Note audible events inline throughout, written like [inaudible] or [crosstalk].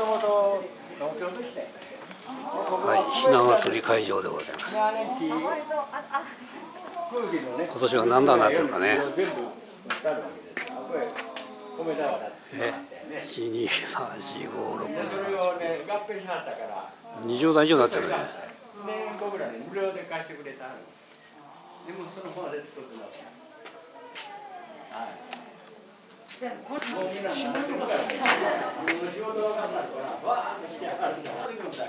ともと農協でしたはいひな祭り会場でございます。今年は何段になってるかね。え一二三四五六二十段以上になってるね。で貸してくれたの。でもその方で作ってますはい。仕事分かんないからわーって来てはるんだ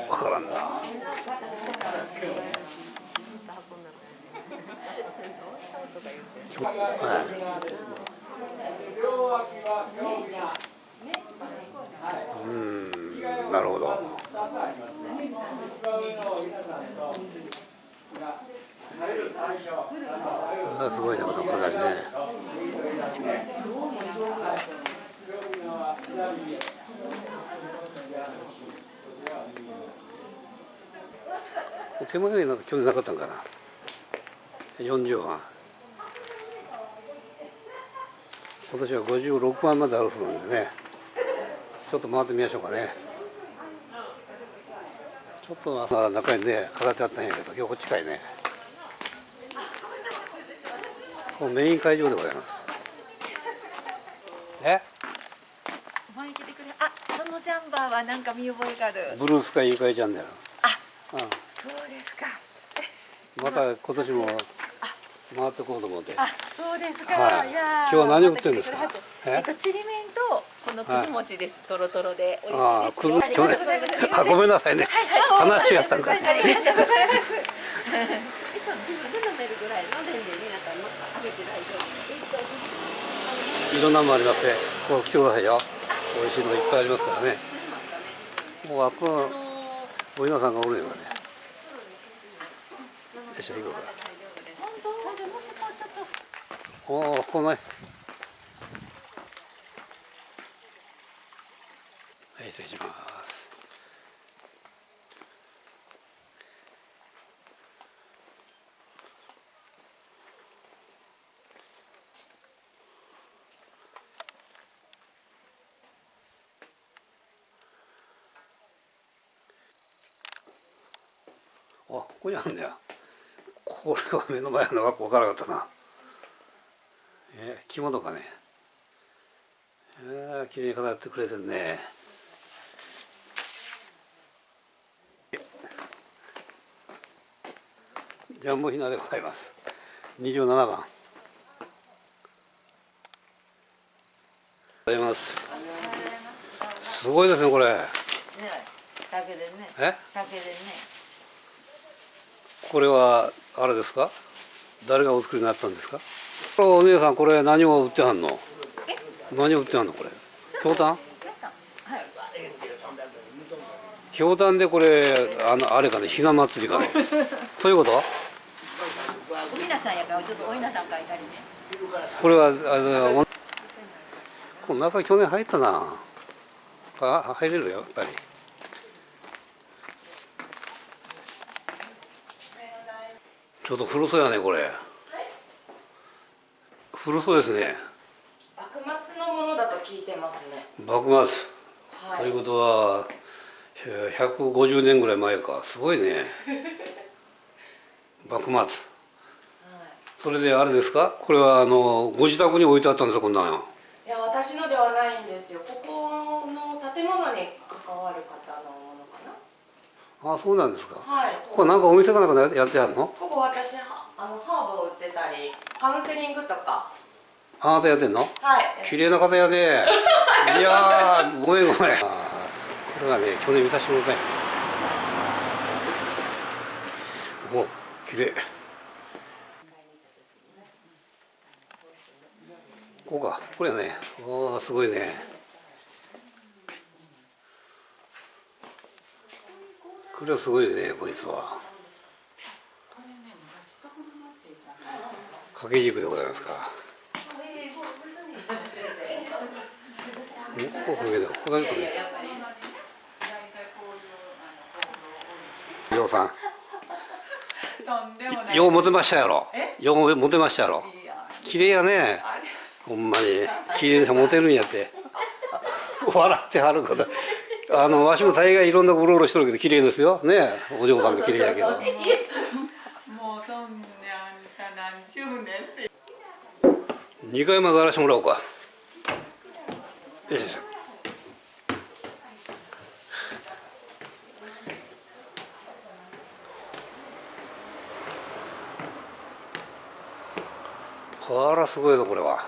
わからんなうんなるほど。すごいねこの飾りね。手前がなんか去年なかったんかな。40番今年は56番まであるそうなんでね。ちょっと回ってみましょうかね。ちょっとまあ中にね飾ってあったんやけど今日こっちかいね。ここメイン会場でございます。え？あそのジャンバーはなんか見覚えがある。ブルースカイゆかいチャンネル。あ。うんそうですか。また今年も回ってこうと思って。あそうですか、はい。いや今日は何を売ってるんですか？え？えっとちりめんとこのくず餅です、とろとろで美味しいああくずあごめん。なさいね。話やったんかありがとうござい。ます自分で飲めるぐらいのレンジになったらあげて大丈夫い。ろんなのもありますね。ここ来てくださいよ美味しいのいっぱいありますからね。もうあこはお稲さんがおるよねよいしょ行こうかそれでもしこうちょっとおおこのねはい失礼しますあここにあるんだよこれは目の前のが分からなかったな。えー、着物かね。えー、綺麗に飾ってくれてるね。ジャンボひなでございます。27番。ございます。すごいですねこれ。ねだけでね。え？だけでねこれはあれですか？誰がお作りになったんですか？これお姉さんこれ何を売ってはんの？何を売ってはんのこれ？ひょうたん？ひょうたんでこれあのあれかねひな祭りかね。[laughs] そういうこと？おみなさんやからちょっとおいなさん書いたりね。これはあのこの中去年入ったな。あ入れるよやっぱりちょっと古そうやねこれ。古そうですね。幕末のものだと聞いてますね。幕末、はい。ということはえー150年ぐらい前か。すごいね。[laughs] 幕末。それであれですか？これはあのご自宅に置いてあったんですか？こんなん。いや私のではないんですよ。ここの建物に関わる方の。あそうなんですか。はい。これなんかお店かなんかやってあるの？ここ私はあのハーブを売ってたりカウンセリングとか。あなたやってんの？はい。綺麗な方やで [laughs] いやーごめんごめん。これはね去年見させてもらったんや。お綺麗。ここか。これやね。おーすごいねこれはすごいねこいつは。掛け軸でございますか。ん？ここかけてここだけかねようさんようモテましたやろ。ようモテましたやろ。綺麗やね。ほんまに。綺麗にモテるんやって。笑ってはることあのわしも大概いろんなとこうろうろしとるけど綺麗ですよ。ねお嬢さんも綺麗やけど。もうそんな何十年って。2回までやらしてもらおうか。よいしょ。あらすごいぞこれは。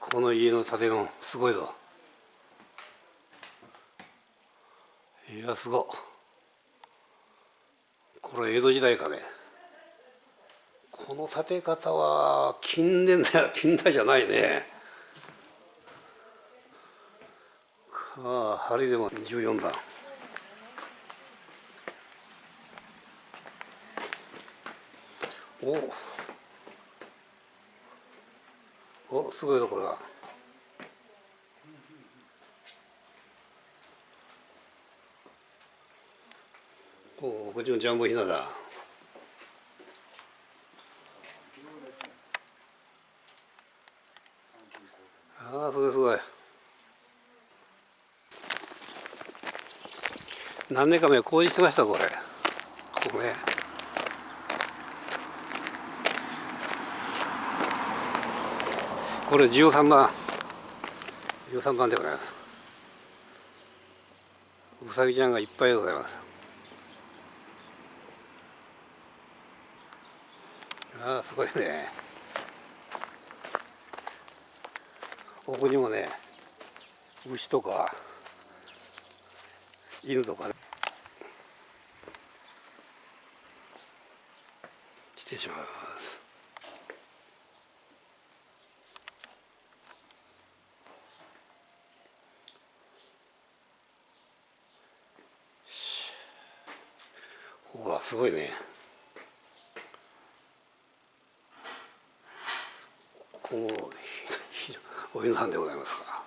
この家の建物すごいぞいやすごこれ江戸時代かね。この建て方は近年だよ。[laughs] 近代じゃないね。ああ針でも14番。お。おすごいぞこれは。おおこっちもジャンボひなだ。ああすごいすごい。何年か前工事してましたこれ。ここねこれ13番。13番でございます。うさぎちゃんがいっぱいでございます。ああすごいね。奥にもね牛とか犬とかね。失礼します。うわすごいねここもひひお犬さんでございますか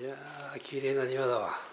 いやー綺麗な庭だわ。